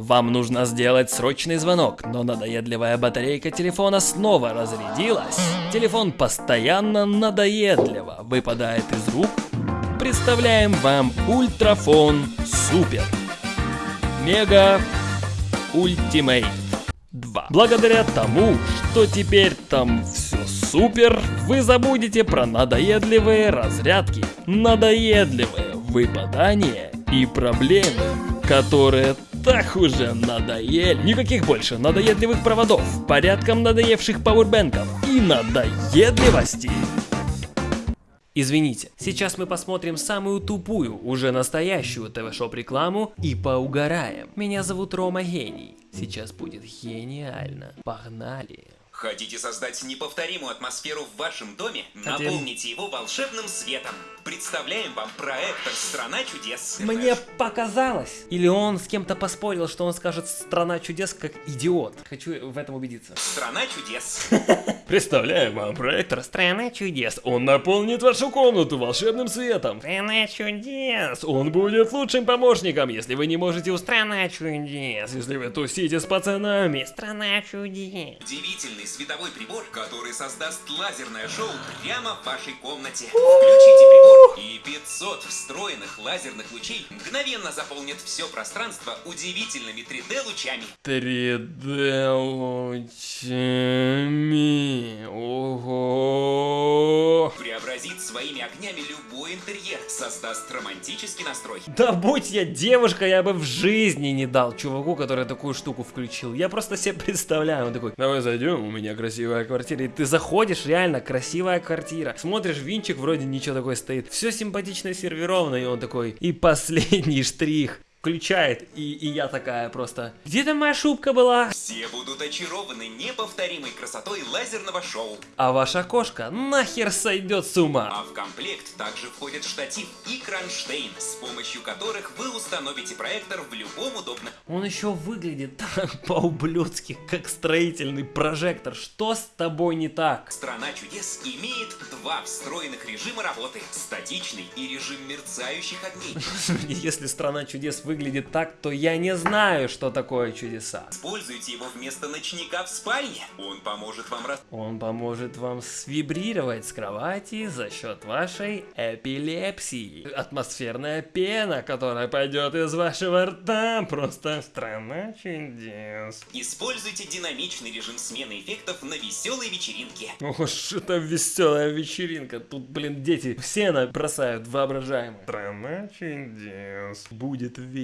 Вам нужно сделать срочный звонок, но надоедливая батарейка телефона снова разрядилась. Телефон постоянно надоедливо выпадает из рук. Представляем вам Ультрафон Супер. Мега Ultimate 2. Благодаря тому, что теперь там все супер, вы забудете про надоедливые разрядки, надоедливые выпадания и проблемы, которые так уже надоели. Никаких больше надоедливых проводов, порядком надоевших пауэрбэнков и надоедливости. Извините, сейчас мы посмотрим самую тупую, уже настоящую ТВ-шоп рекламу и поугараем. Меня зовут Рома Гений. Сейчас будет гениально. Погнали. Хотите создать неповторимую атмосферу в вашем доме? Наполните его волшебным светом. Представляем вам проектор «Страна чудес». Мне показалось. Или он с кем-то поспорил, что он скажет «Страна чудес» как идиот. Хочу в этом убедиться. «Страна чудес». Представляем вам проектор «Страна чудес». Он наполнит вашу комнату волшебным светом. Страна чудес! Он будет лучшим помощником, если вы не можете устраивать. Страна чудес! Если вы тусите с пацанами. Страна чудес! Удивительный световой прибор, который создаст лазерное шоу прямо в вашей комнате. Включите прибор, и 500 встроенных лазерных лучей мгновенно заполнят все пространство удивительными 3D-лучами. 3D лучами. Ого. Преобразит своими огнями любой интерьер, создаст романтический настрой. Да будь я девушка, я бы в жизни не дал чуваку, который такую штуку включил. Я просто себе представляю, он такой, давай зайдем, у меня красивая квартира. И ты заходишь, реально, красивая квартира. Смотришь, винчик вроде ничего такой стоит. Все симпатично сервировано, и он такой, и последний штрих. Включает, и, и я такая просто, где там моя шубка была? Все будут очарованы неповторимой красотой лазерного шоу. А ваша кошка нахер сойдет с ума. А в комплект также входит штатив и кронштейн, с помощью которых вы установите проектор в любом удобном Он еще выглядит так по-ублюдски, как строительный прожектор. Что с тобой не так? Страна чудес имеет два встроенных режима работы. Статичный и режим мерцающих огней. Если страна чудес выглядит так, то я не знаю, что такое чудеса. Используйте его вместо ночника в спальне. Он поможет вам рас... Он поможет вам свибрировать с кровати за счет вашей эпилепсии. Атмосферная пена, которая пойдет из вашего рта. Просто страна чудес. Используйте динамичный режим смены эффектов на веселой вечеринке. Ох, что веселая вечеринка. Тут, блин, дети все на- бросают воображаемое. Страна чудес. Будет весело.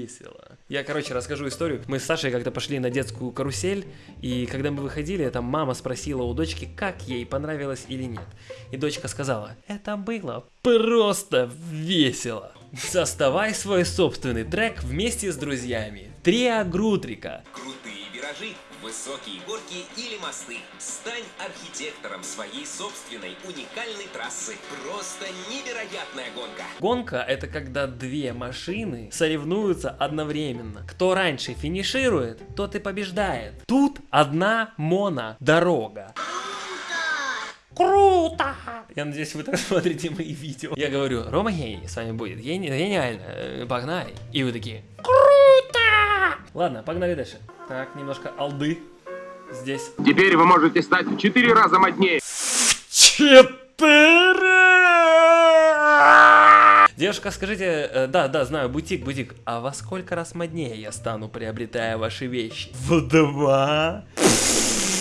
Я, короче, расскажу историю. Мы с Сашей как-то пошли на детскую карусель, и когда мы выходили, там мама спросила у дочки, как ей понравилось или нет. И дочка сказала, это было просто весело. Составай свой собственный трек вместе с друзьями. Триа Грутрика. Крутые виражи, высокие горки или мосты. Стань архитектором своей собственной уникальной трассы. Просто невероятная гонка. Гонка это когда две машины соревнуются одновременно. Кто раньше финиширует, тот и побеждает. Тут одна монодорога. Круто! Я надеюсь, вы так смотрите мои видео. Я говорю, Рома гений, с вами будет гени- гениально, э, погнали. И вы такие, круто! Ладно, погнали дальше. Так, немножко алды здесь. Теперь вы можете стать в четыре раза моднее. Четыре! Девушка, скажите, э, да, да, знаю, бутик, бутик, а во сколько раз моднее я стану, приобретая ваши вещи? В два?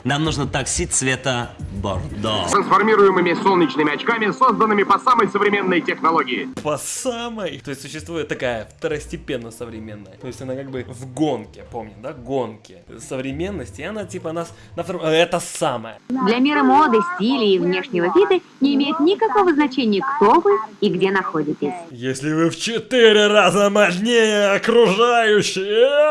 Нам нужно такси цвета бордо. Трансформируемыми солнечными очками, созданными по самой современной технологии. По самой? То есть существует такая второстепенно современная. То есть она как бы в гонке, помним, да, гонке современности, и она типа нас на втором... а Это самое. Для мира моды, стиля и внешнего вида не имеет никакого значения, кто вы и где находитесь. Если вы в четыре раза мощнее окружающие.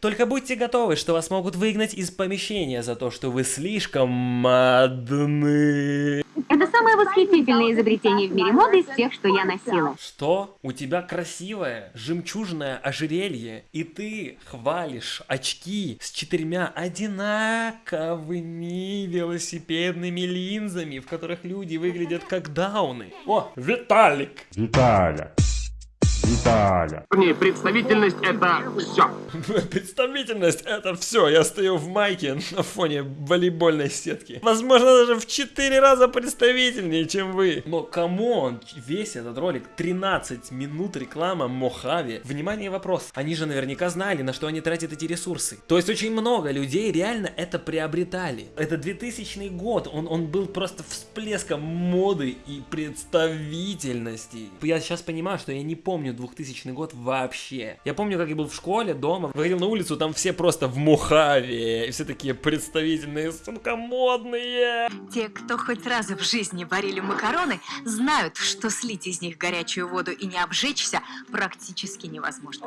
Только будьте готовы, что вас могут выгнать из помещения за то, что вы слишком модны. Это самое восхитительное изобретение в мире моды из всех, что я носила. Что? У тебя красивое жемчужное ожерелье, и ты хвалишь очки с четырьмя одинаковыми велосипедными линзами, в которых люди выглядят как дауны. О, Виталик! Виталя. Виталя. Не, представительность это все. Представительность это все. Я стою в майке на фоне волейбольной сетки. Возможно, даже в 4 раза представительнее, чем вы. Но come on, весь этот ролик 13 минут реклама Мохаве. Внимание, вопрос. Они же наверняка знали, на что они тратят эти ресурсы. То есть очень много людей реально это приобретали. Это 2000 год. Он, он был просто всплеском моды и представительности. Я сейчас понимаю, что я не помню 2000 год вообще. Я помню, как я был в школе, дома, выходил на улицу, там все просто в Мухаве. И все такие представительные, сука, модные. Те, кто хоть раз в жизни варили макароны, знают, что слить из них горячую воду и не обжечься практически невозможно.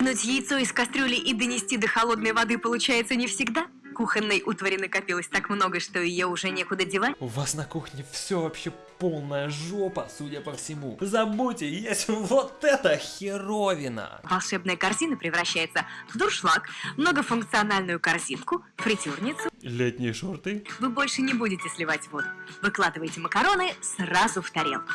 Нуть яйцо из кастрюли и донести до холодной воды получается не всегда. Кухонной утвари накопилось так много, что ее уже некуда девать. У вас на кухне все вообще полная жопа, судя по всему. Забудьте, есть вот эта херовина. Волшебная корзина превращается в дуршлаг, многофункциональную корзинку, фритюрницу. Летние шорты. Вы больше не будете сливать воду. Выкладывайте макароны сразу в тарелку.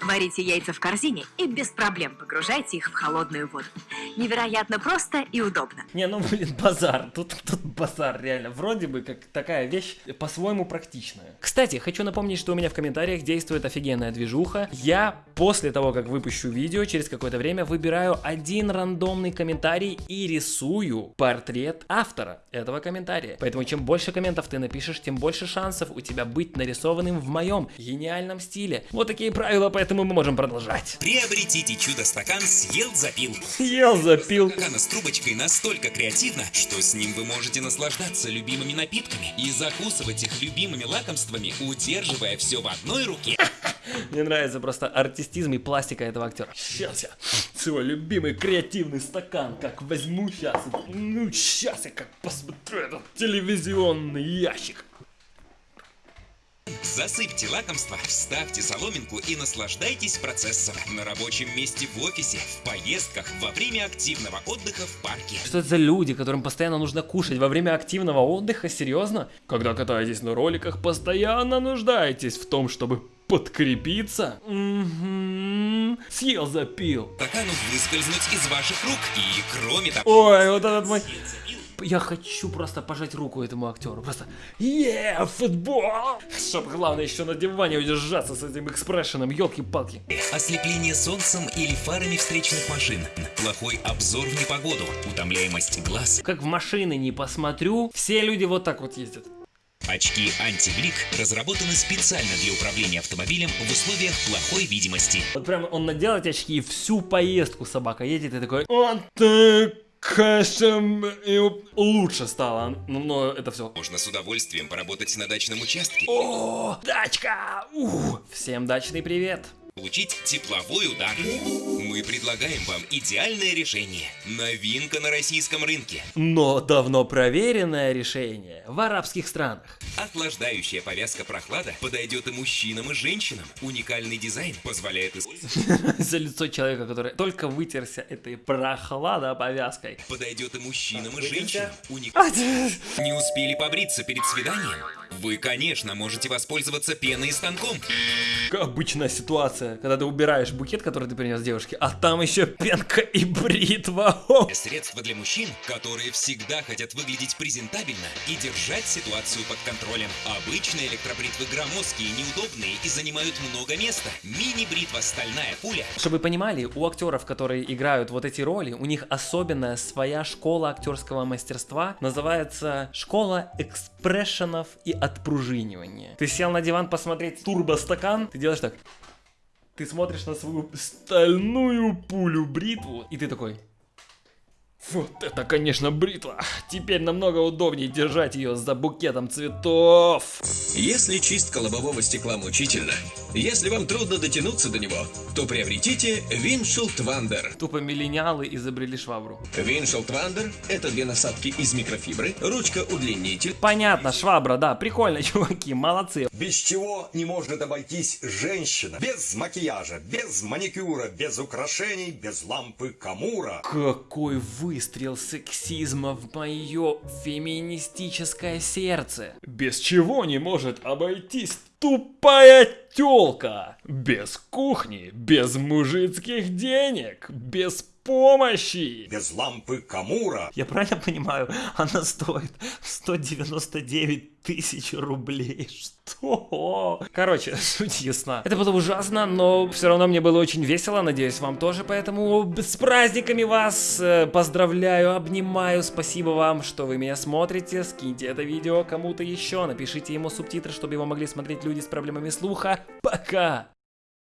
Варите яйца в корзине и без проблем погружайте их в холодную воду. Невероятно просто и удобно. Не, ну блин, базар. Тут, тут базар, реально. Вроде бы как такая вещь по-своему практичная. Кстати, хочу напомнить, что у меня в комментариях действует офигенная движуха. Я после того, как выпущу видео, через какое-то время выбираю один рандомный комментарий и рисую портрет автора этого комментария. Поэтому чем больше комментов ты напишешь, тем больше шансов у тебя быть нарисованным в моем гениальном стиле. Вот такие правила, поэтому мы можем продолжать. Приобретите чудо-стакан «Съел, запил». Съел, запил. Стакана с трубочкой настолько креативно, что с ним вы можете наслаждаться любимыми напитками и закусывать их любимыми лакомствами, удерживая все в одной руке. Мне нравится просто артистизм и пластика этого актера. Сейчас я свой любимый креативный стакан как возьму сейчас. Ну, сейчас я как посмотрю этот телевизионный ящик. Засыпьте лакомство, вставьте соломинку и наслаждайтесь процессом. На рабочем месте в офисе, в поездках, во время активного отдыха в парке. Что это за люди, которым постоянно нужно кушать во время активного отдыха? Серьезно? Когда катаетесь на роликах, постоянно нуждаетесь в том, чтобы подкрепиться? Угу. Съел, запил. Стакану выскользнуть из ваших рук. И кроме того... Ой, вот этот мой... Я хочу просто пожать руку этому актеру. Просто е футбол! Чтоб главное еще на диване удержаться с этим экспрессионом, елки-палки. Ослепление солнцем или фарами встречных машин. Плохой обзор в непогоду. Утомляемость глаз. Как в машины не посмотрю, все люди вот так вот ездят. Очки антиблик разработаны специально для управления автомобилем в условиях плохой видимости. Вот прям он надел эти очки и всю поездку собака едет и такой... Он так Конечно, и лучше стало, но, но это все. Можно с удовольствием поработать на дачном участке. О, дачка! У, всем дачный привет! Получить тепловой удар. Мы предлагаем вам идеальное решение. Новинка на российском рынке. Но давно проверенное решение в арабских странах. Охлаждающая повязка прохлада подойдет и мужчинам, и женщинам. Уникальный дизайн позволяет использовать. За лицо человека, который только вытерся этой прохлада повязкой. Подойдет и мужчинам, и женщинам. Не успели побриться перед свиданием? Вы, конечно, можете воспользоваться пеной и станком. Обычная ситуация, когда ты убираешь букет, который ты принес девушке, а там еще пенка и бритва. Средства для мужчин, которые всегда хотят выглядеть презентабельно и держать ситуацию под контролем. Обычные электробритвы громоздкие, неудобные и занимают много места. Мини-бритва стальная пуля. Чтобы вы понимали, у актеров, которые играют вот эти роли, у них особенная своя школа актерского мастерства, называется школа экспрессионов и отпружинивания. Ты сел на диван посмотреть турбостакан, ты делаешь так. Ты смотришь на свою стальную пулю бритву, и ты такой... Вот это, конечно, бритва. Теперь намного удобнее держать ее за букетом цветов. Если чистка лобового стекла мучительно, если вам трудно дотянуться до него, то приобретите Windshield Wander. Тупо миллениалы изобрели швабру. Windshield Wander – это две насадки из микрофибры, ручка-удлинитель, Понятно, швабра, да, прикольно, чуваки, молодцы. Без чего не может обойтись женщина? Без макияжа, без маникюра, без украшений, без лампы Камура. Какой выстрел сексизма в мое феминистическое сердце. Без чего не может обойтись Тупая тёлка. Без кухни, без мужицких денег, без помощи. Без лампы Камура. Я правильно понимаю, она стоит 199 тысяч рублей. Что? Короче, суть ясна. Это было ужасно, но все равно мне было очень весело. Надеюсь, вам тоже. Поэтому с праздниками вас э, поздравляю, обнимаю. Спасибо вам, что вы меня смотрите. Скиньте это видео кому-то еще. Напишите ему субтитры, чтобы его могли смотреть люди с проблемами слуха. Пока!